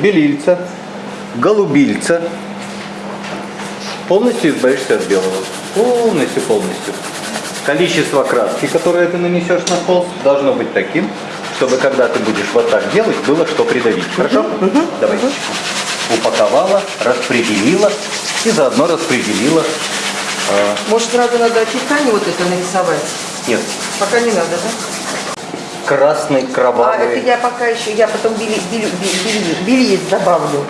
белильца, голубильца, полностью избавишься от белого. Полностью, полностью. Количество краски, которое ты нанесешь на холст, должно быть таким, чтобы когда ты будешь вот так делать, было что придавить. Хорошо? Давай. Упаковала, распределила и заодно распределила. а, Может, сразу надо описание вот это нарисовать? нет, Пока не надо, да? Красный, А, кровавый. это я пока еще, я потом бели, бели, бели, бельец добавлю.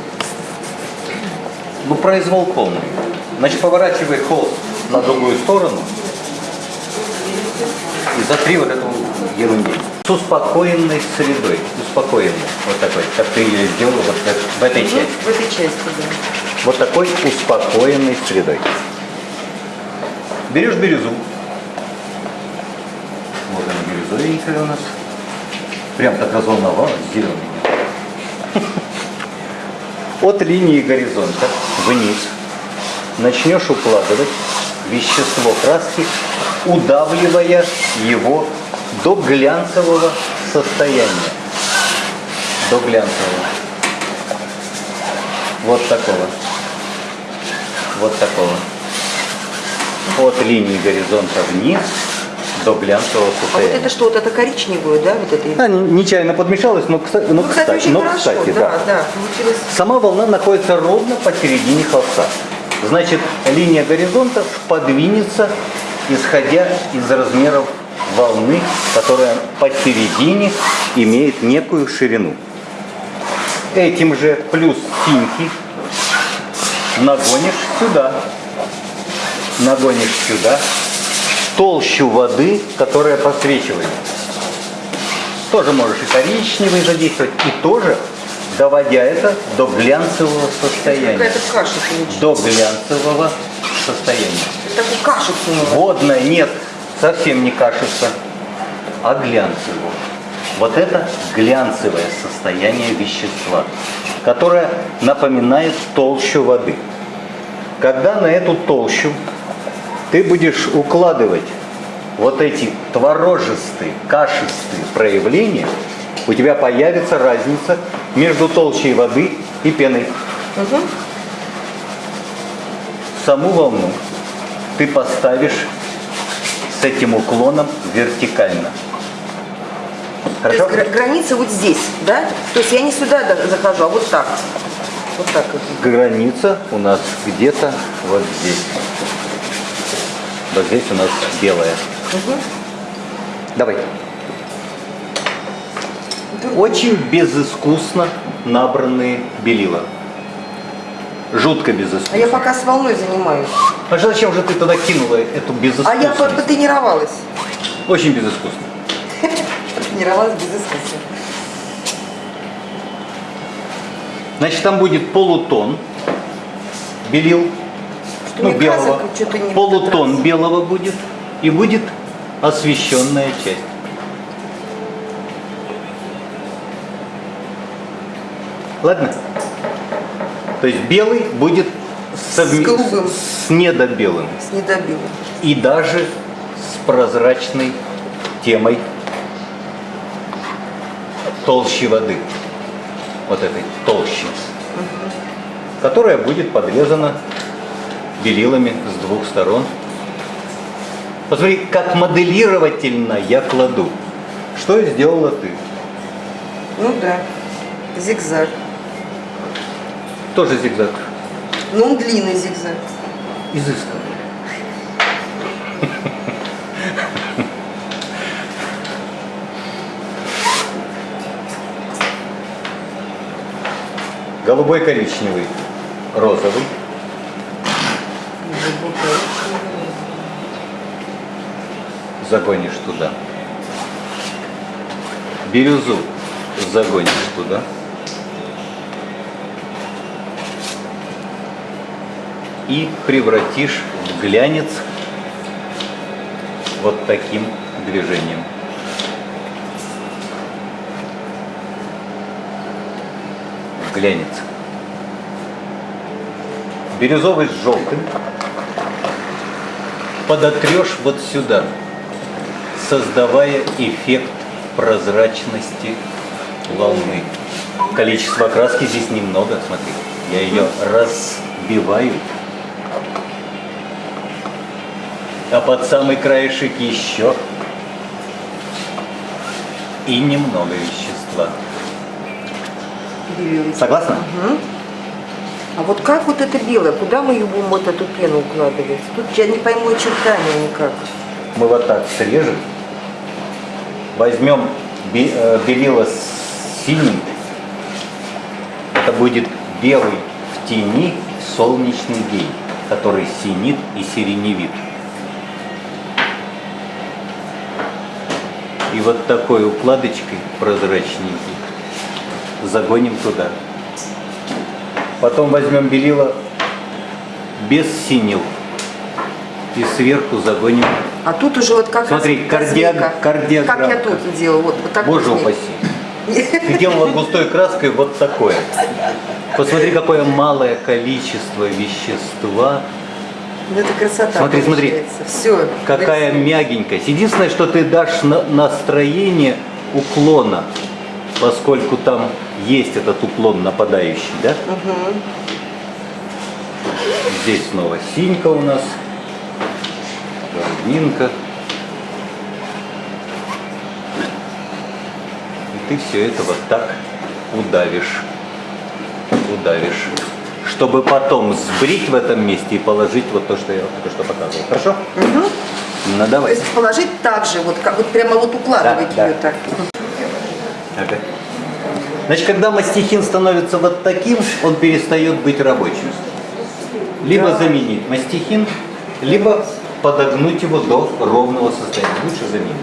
Ну, произвол полный. Значит, поворачивай холст на другую сторону и затри вот эту ерунду. С успокоенной средой. Успокоенной. Вот такой, как ты ее сделала вот в, в этой части. в этой части, да. Вот такой успокоенной средой. Берешь бирюзу. Вот она бирюзовенькая у нас. Прям так разволновалась, зеленая. От линии горизонта вниз начнешь укладывать вещество краски, удавливая его до глянцевого состояния. До глянцевого. Вот такого. Вот такого. От линии горизонта вниз до глянцевого А вот состояния. это что, вот это коричневую, да, вот это? А, не- нечаянно подмешалось, но, кстати, ну, Ну, кстати, кстати, очень но, хорошо, кстати, да, да, получилось. Сама волна находится ровно посередине холста. Значит, линия горизонта подвинется, исходя из размеров волны, которая посередине имеет некую ширину. Этим же плюс синьки нагонишь сюда. Нагонишь сюда толщу воды, которая просвечивает. Тоже можешь и коричневый задействовать, и тоже доводя это до глянцевого состояния. Каша получилась. До глянцевого состояния. Кашу сунула. Водная нет, совсем не кашица, а глянцевого. Вот это глянцевое состояние вещества, которое напоминает толщу воды. Когда на эту толщу ты будешь укладывать вот эти творожистые, кашистые проявления, у тебя появится разница между толщей воды и пеной. Мгм. Саму волну ты поставишь с этим уклоном вертикально. То есть Хорошо? гра- граница вот здесь, да? То есть я не сюда да- захожу, а вот так. Вот так. Граница у нас где-то вот здесь. Вот здесь у нас белая. Мгм. Давай. Очень безыскусно набранные белила. Жутко А безыскусно. я пока с волной занимаюсь. А зачем же ты туда кинула эту А безыскусность? я по- потренировалась. Очень безыскусно. Потренировалась без искусства. Значит, там будет полутон белил, Что ну, белого. красок Полутон белого будет и будет освещенная часть. Ладно? То есть белый будет совме- С голубым. с недобелым С недобилом. и даже с прозрачной темой толщи воды. Вот этой толщи. Которая будет подрезана белилами с двух сторон. Посмотри, как моделировательно я кладу. Что сделала ты? Ну да. Зигзаг. Тоже зигзаг. Ну, он длинный зигзаг. Изысканный. Голубой, коричневый, розовый. Загонишь туда. Бирюзу загонишь туда. и превратишь в глянец вот таким движением. В глянец. Бирюзовый с желтым подотрешь вот сюда, создавая эффект прозрачности волны. Количество краски здесь немного, смотри. Я ее разбиваю. А под самый краешек еще. И немного вещества. Белый. Согласна? А вот как вот это белое? Куда мы будем вот эту пену укладывать? Тут я не пойму очертания никак. Мы вот так срежем. Возьмем э, белило с синим. Это будет белый в тени солнечный день, который синит и сиреневит. И вот такой укладочкой прозрачненькой загоним туда. Потом возьмем белило без синил и сверху загоним А тут уже вот как Смотри, раз кардио- космика. кардиограммка. Как я тут делала, вот, вот так Боже вот. упаси. Ты делала густой краской вот такое. Посмотри, какое малое количество вещества, Ну, это красота Смотри, смотри. Все. какая мягенькость. Единственное, что ты дашь на- настроение уклона, поскольку там есть этот уклон нападающий, да? Здесь снова синька у нас, гординка. И ты все это вот так удавишь, удавишь, чтобы потом сбрить в этом месте и положить вот то, что я только что показывал. Хорошо? Ну То давай. есть положить так же, вот, как, вот прямо вот укладывать Да, ее да. так. Ага. Значит, когда мастихин становится вот таким, он перестает быть рабочим. Либо заменить мастихин, либо подогнуть его до ровного состояния. Лучше заменить.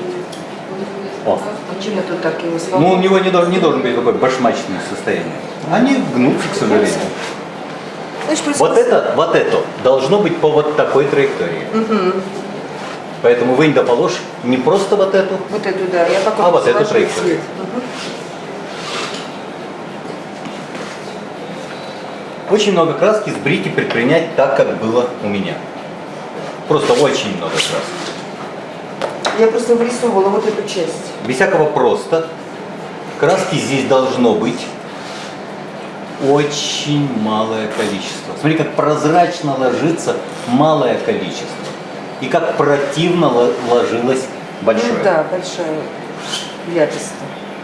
О. Почему тут так его Ну, у свободно? него не должен, не должен быть такое башмачное состояние. Они гнутся, к сожалению. Вот это, вот это должно быть по вот такой траектории. Поэтому вынь да положь не просто вот эту, Вот эту, да. Я А вот эту траекторию. Мгм. Очень много краски сбрить и предпринять так, как было у меня. Просто очень много краски. Я просто вырисовывала вот эту часть. Без всякого просто. Краски здесь должно быть очень малое количество. Смотри, как прозрачно ложится малое количество. И как противно ло- ложилось большое. Ну да, большая яркость.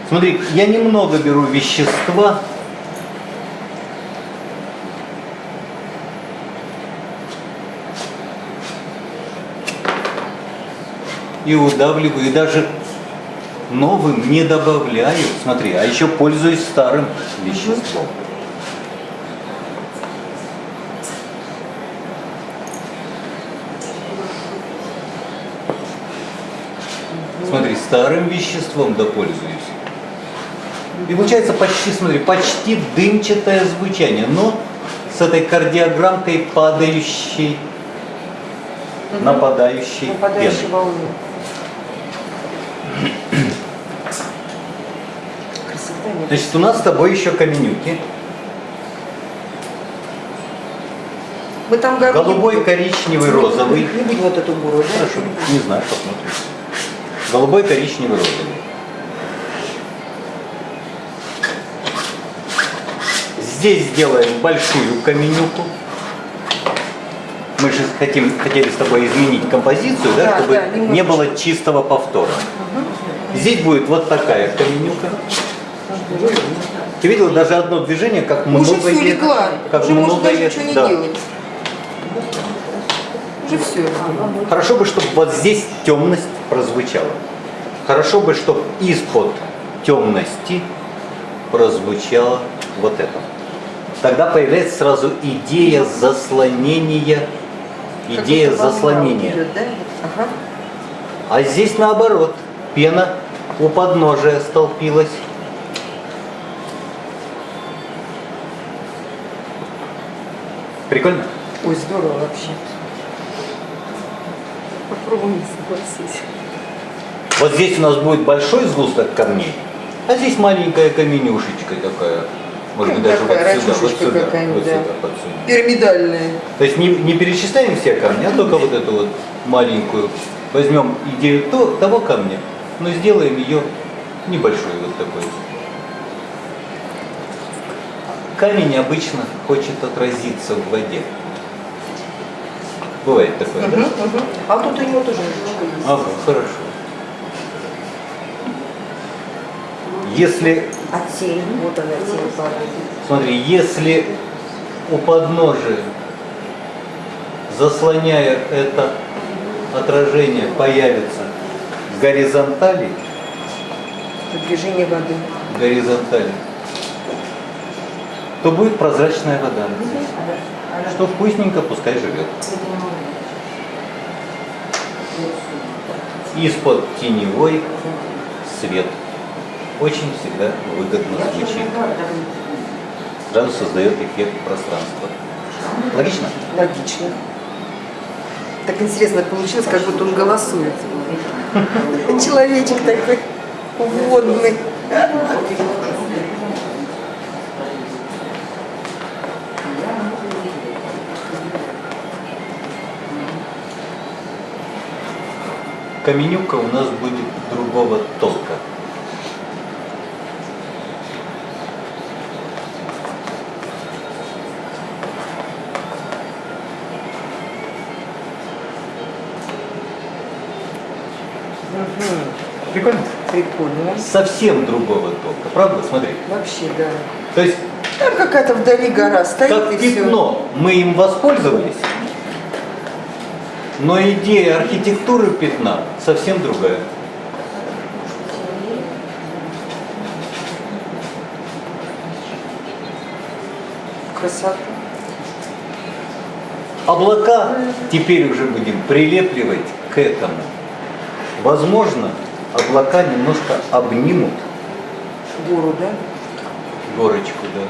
Смотри, я немного беру вещества. И удавливаю, и даже новым не добавляю. Смотри, а еще пользуюсь старым веществом. Смотри, старым веществом допользуюсь. И получается почти, смотри, почти дымчатое звучание, но с этой кардиограммкой падающей, нападающей Нападающей волны. Красота нет. Значит, у нас с тобой еще каменюки. Мы там гору Голубой, коричневый, розовый. Не будем вот эту буру? Хорошо, не знаю, посмотрим. Голубой, коричневый, розовый. Здесь сделаем большую каменюку. Мы же хотим, хотели с тобой изменить композицию, да, Да, чтобы да, не было чистого повтора. Здесь будет вот такая каменюка. Ты видела даже одно движение, как много Уже все легла. как Уже много даже ничего не да. делать. Уже все. Хорошо бы, чтобы вот здесь темность прозвучала. Хорошо бы, чтобы из-под темности прозвучало вот это. Тогда появляется сразу идея заслонения, идея заслонения. идет, да? Ага. А здесь наоборот, пена у подножия столпилась. Прикольно? Ой, здорово вообще. Попробуем согласись. Вот здесь у нас будет большой сгусток камней, а здесь маленькая каменюшечка такая. Может быть, Ну, даже вот сюда, вот сюда, вот да. сюда, под сюда. Пирамидальная. То есть не, не перечисляем все камни, а только вот эту вот маленькую. Возьмем идею то- того камня, но сделаем ее небольшой вот такой. Камень обычно хочет отразиться в воде. Бывает такое, да? Мгм, мгм. А тут у него тоже немножко есть. Ага, хорошо. Если, тень, вот тень падает. смотри, если у подножия, заслоняя это отражение, появится горизонтали, движение воды. горизонтали, то будет прозрачная вода. Что вкусненько, пускай живет. Из-под теневой свет. Очень всегда выгодно звучит. Сразу создает эффект пространства. Логично? Логично. Так интересно получилось, как будто он голосует. Человечек такой водный. Каменюка у нас будет другого толка. Прикольно? Прикольно. Совсем другого толка, правда? Смотри. Вообще, да. То есть, Там какая-то вдали гора стоит как и все. пятно, мы им воспользовались, но идея архитектуры пятна совсем другая. Красота. Облака теперь уже будем прилепливать к этому. Возможно, облака немножко обнимут Гору, да? горочку, да.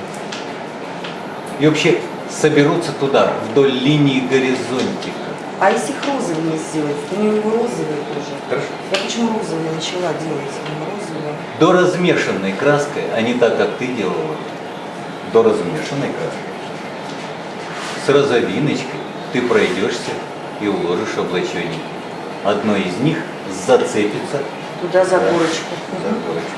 И вообще соберутся туда, вдоль линии горизонтика. А если их розовыми сделать? У него розовые тоже. Хорошо. Я почему розовые начала делать? Ну, розовые. До размешанной краской, а не так, как ты делала. До размешанной краской. С розовиночкой ты пройдешься и уложишь облачение. Одно из них зацепится Туда за за горочку. горочку.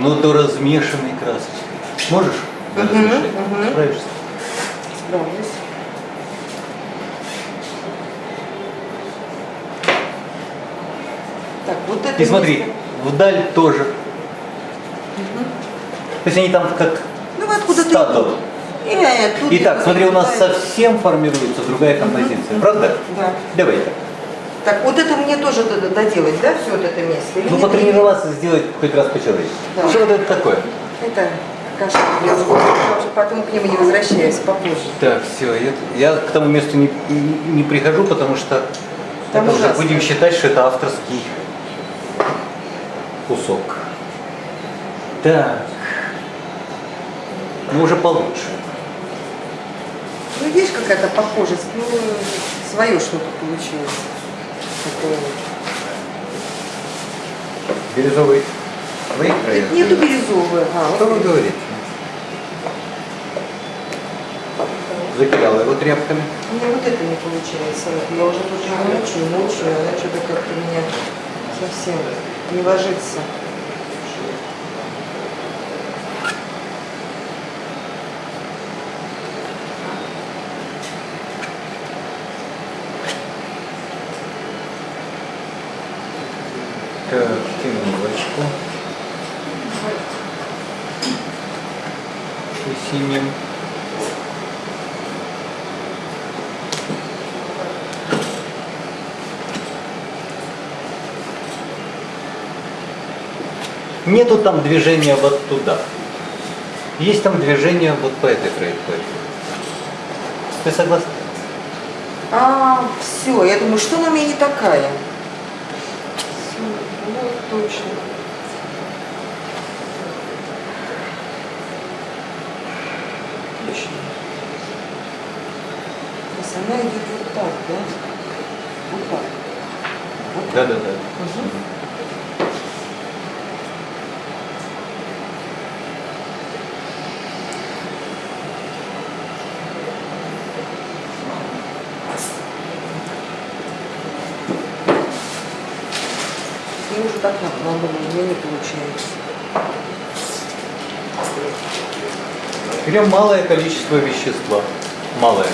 Но до размешанной красочкой. Можешь Справишься? Справлюсь. Так, вот это И смотри, место. вдаль тоже. То есть они там как Ну, откуда-то стадо. идут. Э, Итак, смотри, у нас совсем формируется другая композиция, правда? Да. Давай так. Так, вот это мне тоже д- доделать, да, все вот это место? Или Ну, потренироваться сделать хоть раз по-человечески. Да. Что вот это такое? Это зубов. Я уже потом к нему не возвращаюсь попозже. Так, все, я, я к тому месту не, не- не прихожу, потому что Там это уже будем считать, что это авторский кусок. Так. Ну, уже получше. Ну, есть какая-то похожесть, ну, свое что-то получилось. Такое. Бирюзовый? Это нету бирюзовое. А, Что вы говорите? Закидала его тряпками. У меня вот это не получается. Я уже тут мучаю, мучаю, она что-то как-то меня совсем не ложится. Так, темнилочку. И синим. Нету там движения вот туда. Есть там движение вот по этой траектории. Ты согласна? А, все, я думаю, что она у меня не такая? Вот точно. Точно. То есть она идет вот так, да? Вот так. Вот так. Да, да, да. Мгм. Уже так надо, у меня не получается. Берем малое количество вещества. Малое.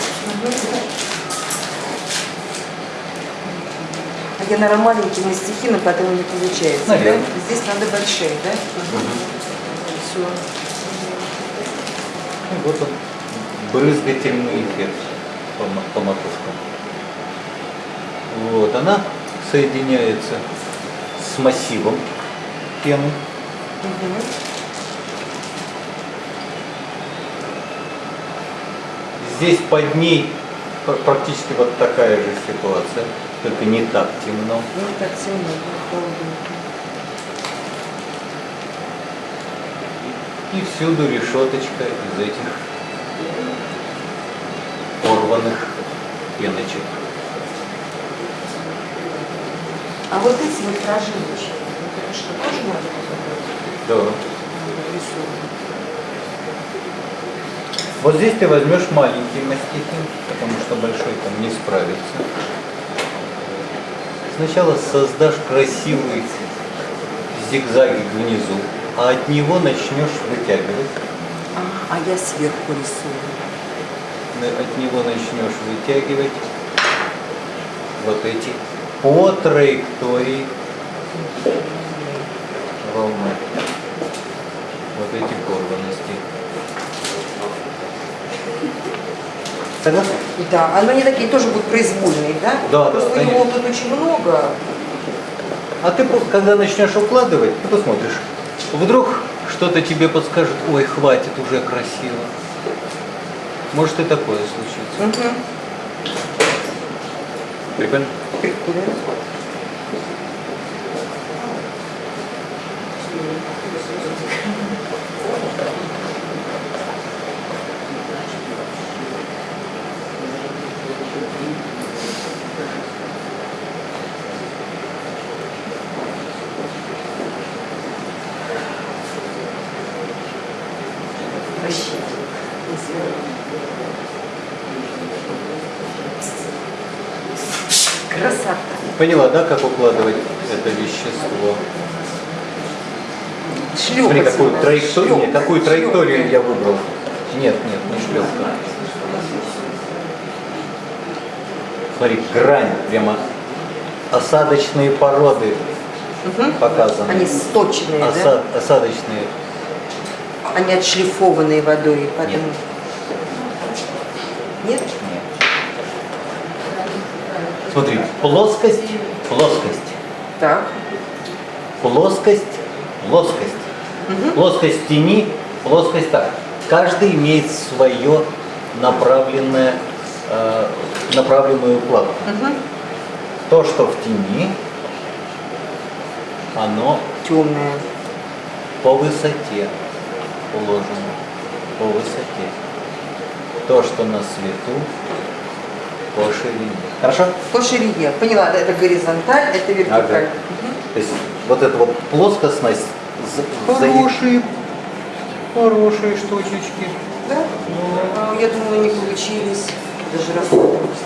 А я, наверное, маленькими стихи, но поэтому не получается. Наверное. Да? Здесь надо большие, да? Все. И вот он, брызгательный эффект по, по макушкам. Вот, она соединяется с массивом пены. Здесь под ней пр- практически вот такая же ситуация, только не так темно. Ну, не так да, холодненько. И всюду решеточка из этих порванных пеночек. А вот эти вот прожилочки, вот это что, тоже надо Да. Вот здесь ты возьмешь маленький мастихин, потому что большой там не справится. Сначала создашь красивый зигзагик внизу, а от него начнешь вытягивать. А, а я сверху рисую. От него начнешь вытягивать вот эти по траектории волны. Вот эти порванности. Согласны? Да, а они такие тоже будут произвольные, да? Да, Просто да, у него конечно. тут очень много. А ты, когда начнешь укладывать, ты посмотришь. Вдруг что-то тебе подскажет, ой, хватит, уже красиво. Может и такое случится. Угу. Прикольно. Thank you. Поняла, да, как укладывать это вещество? Шлепать Смотри, какую траекторию, Шлепать. какую траекторию Шлепать. я выбрал. Нет, нет, не шлепка. Смотри, грань, прямо осадочные породы Мгм. показаны. Они сточенные, да? Оса- осадочные. Они отшлифованные водой, поэтому... Нет? Нет. Смотри, плоскость, плоскость, Так. плоскость, плоскость. Плоскость тени, плоскость так. Каждый имеет свое направленное, э, направленную укладку. Угу. То, что в тени, оно Темная. по высоте уложено. По высоте. То, что на свету, по ширине. Хорошо? По ширине. Поняла, да, это горизонталь, это вертикаль. Ага. То есть вот эта вот плоскостность за- взаим- Хорошие. Хорошие штучечки. Да? А, Я думала, не получились. Даже расстроилась.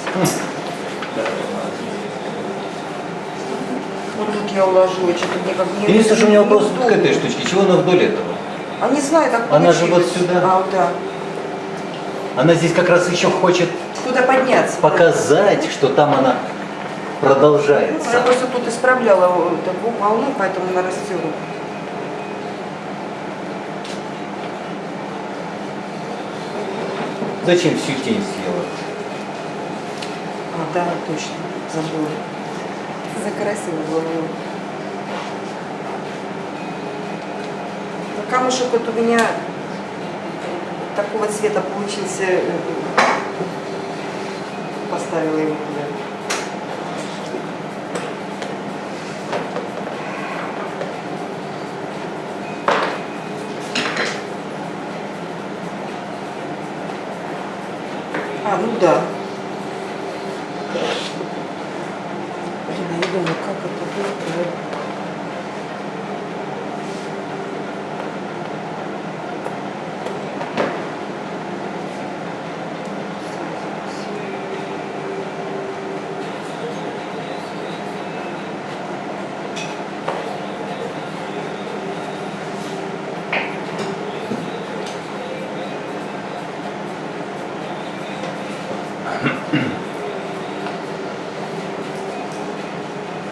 Вот тут я уложу, что-то мне как не Единственное, что у меня вопрос к этой штучке. Чего она вдоль этого? А не знаю, так Она же вот сюда. А, вот да. Она здесь как раз еще хочет Куда подняться? показать, что там она Ну, Я продолжается. просто тут исправляла вот такую волну, поэтому она растет. Зачем всю тень съела? А, да, точно, забыла. Закрасила голову. Ну, Камушек вот у меня такого цвета получился. Поставила его туда. А, ну да. Блин, я думаю, как это будет.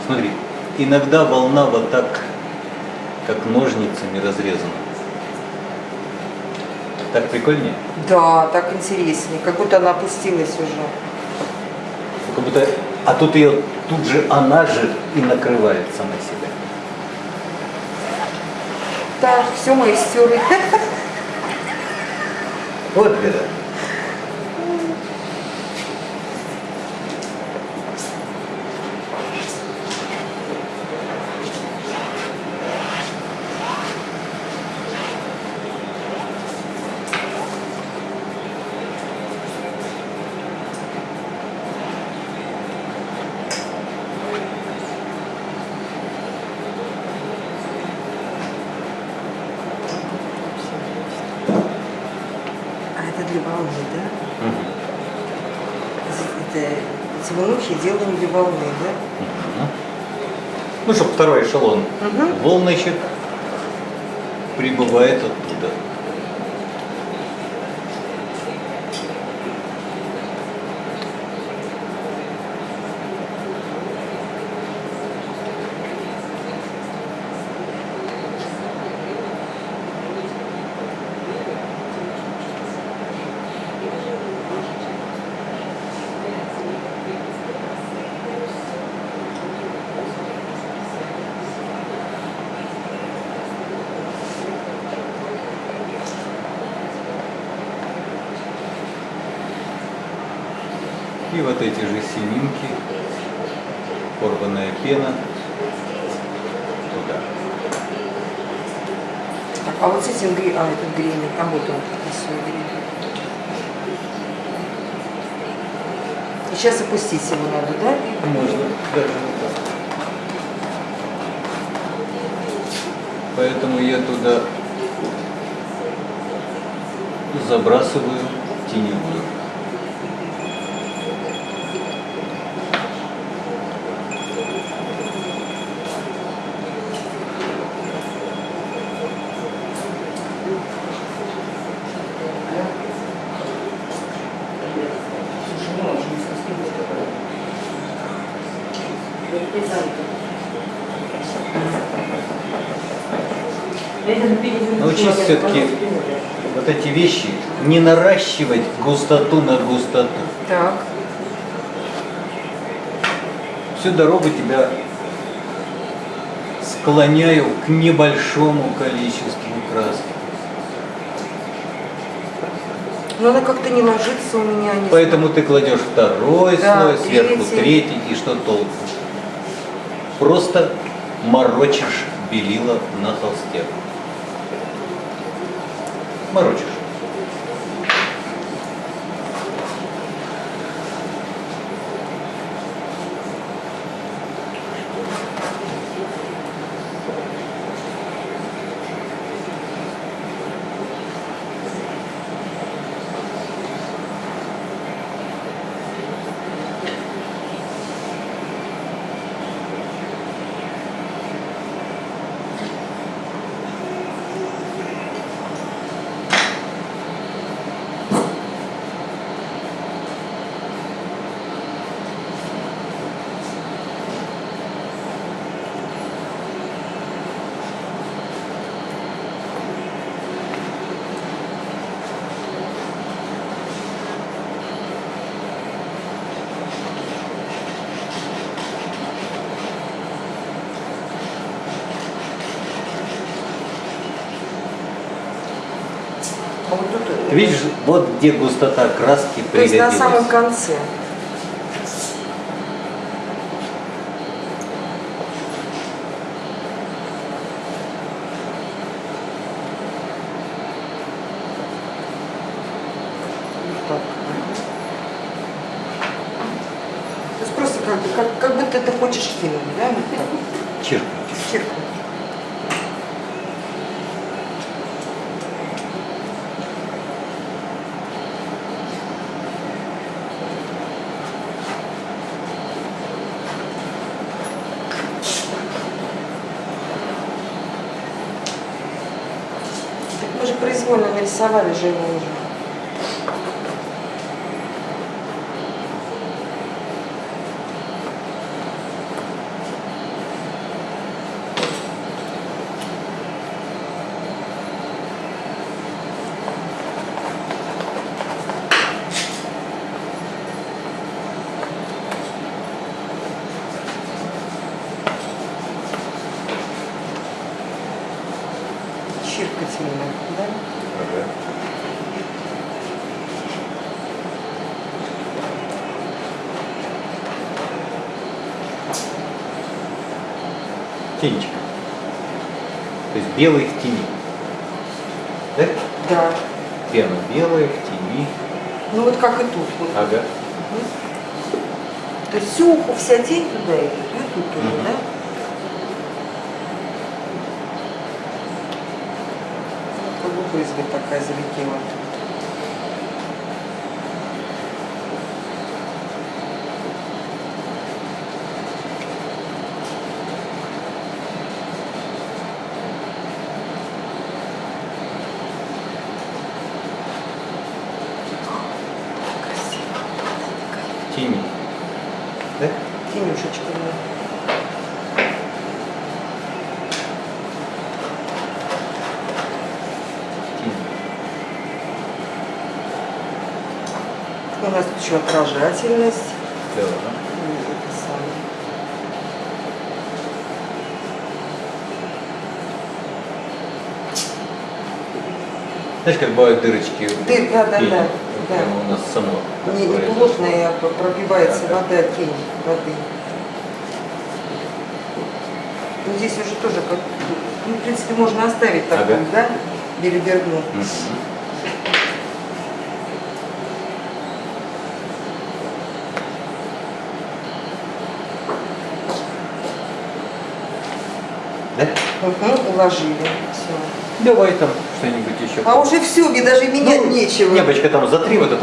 Смотри, иногда волна вот так, как ножницами разрезана. Так прикольнее? Да, так интереснее. Как будто она опустилась уже. Как будто, а тут ее, тут же она же и накрывает сама себя. Так, все, мои стерли. Вот беда. А это для волны, да? Это темнухи делаем для волны, да? Ну, чтобы второй эшелон Мгм. волночек прибывает оттуда. И вот эти же семинки, порванная пена туда. Так, а вот с этим гри... А, этот гребень, там вот он, рисует гребень. И сейчас опустить его надо, да? Можно так. Поэтому я туда забрасываю теневую. Научись все-таки вот эти вещи не наращивать густоту на густоту. Так. Всю дорогу тебя склоняю к небольшому количеству краски. Но она как-то не ложится у меня. Не Поэтому ты кладешь второй Да, слой, сверху третий. третий, и что толку? Просто морочишь белила на холсте. Морочишь. А вот тут, Ты видишь, вот где густота краски то есть на пригодилась. самом конце. Вот так. То есть просто как, бы- как, как будто ты хочешь фильм, да? Вот так. Чиркнуть. Чиркнуть. Так мы же произвольно нарисовали же его уже. чиркательно, да? Ага. Тенечка. То есть белый в тени. Да? Да. Пена белая в тени. Ну вот как и тут. Вот. Ага. То есть всю, вся тень туда идет, и тут тоже, Мгм. да? Брызга такая залетела. Красиво. В тени. Да? Тенюшечка, да. В тени. У нас тут еще отражательность. Да. Знаешь, как бывают дырочки Дыр- да, да, да, да. Прямо у нас само. Не, не плотная, а пробивается Ага. вода, тень воды. Ну, здесь уже тоже, как, ну, в принципе, можно оставить так, Ага. да, белиберду. Мгм. Да? Угу, уложили. Все. Давай там что-нибудь еще. А уже все, мне даже менять Ну, нечего. Небочка там затри вот это